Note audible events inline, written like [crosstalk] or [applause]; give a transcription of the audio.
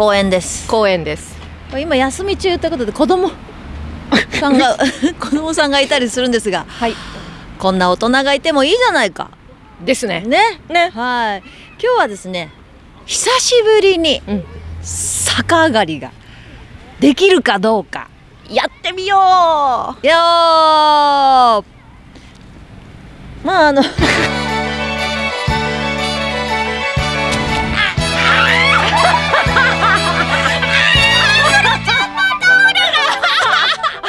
公園です。公園です。今休み中ということで子供。さんが [laughs] 子供さんがいたりするんですが。はい。こんな大人がいてもいいじゃないか。ですね。ね。ね。はい。今日はですね久しぶりに逆上がりができるかどうかやってみよう。よー。まああの